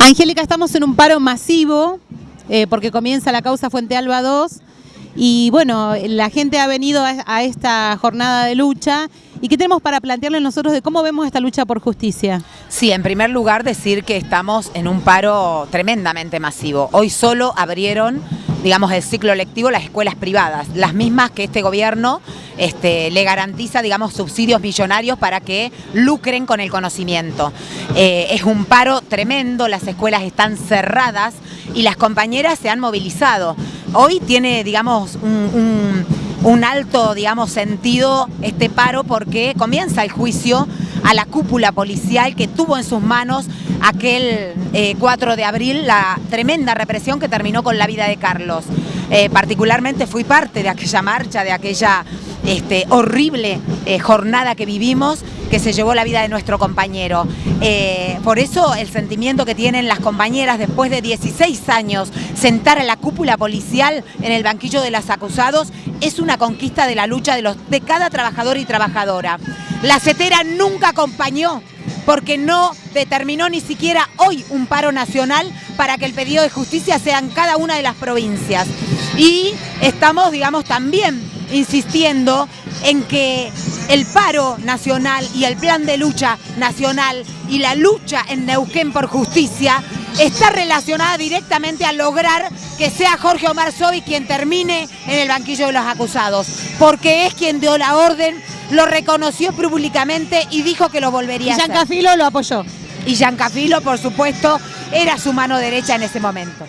Angélica, estamos en un paro masivo eh, porque comienza la causa Fuente Alba 2 y bueno, la gente ha venido a, a, esta jornada de lucha y qué tenemos para plantearle nosotros de cómo vemos esta lucha por justicia. Sí, en primer lugar decir que estamos en un paro tremendamente masivo. Hoy solo abrieron digamos, el ciclo lectivo las escuelas privadas, las mismas que este gobierno este, le garantiza, digamos, subsidios millonarios para que lucren con el conocimiento. Eh, es un paro tremendo, las escuelas están cerradas y las compañeras se han movilizado. Hoy tiene, digamos, un, un alto, digamos, sentido este paro porque comienza el juicio a la cúpula policial que tuvo en sus manos aquel 4 eh, de abril la tremenda represión que terminó con la vida de Carlos. Eh, particularmente fui parte de aquella marcha, de aquella este, horrible eh, jornada que vivimos que se llevó la vida de nuestro compañero. por eso el sentimiento que tienen las compañeras después de 16 años sentar a la cúpula policial en el banquillo de los acusados es una conquista de la lucha de, los, de cada trabajador y trabajadora. La CETERA nunca acompañó porque no determinó ni siquiera hoy un paro nacional para que el pedido de justicia sea en cada una de las provincias. Y estamos, digamos, también insistiendo en que el paro nacional y el plan de lucha nacional y la lucha en Neuquén por justicia está relacionada directamente a lograr que sea Jorge Omar Sobi quien termine en el banquillo de los acusados, porque es quien dio la orden lo reconoció públicamente y dijo que lo volvería a hacer. Y Giancafilo lo apoyó. Y Giancafilo, por supuesto, era su mano derecha en ese momento.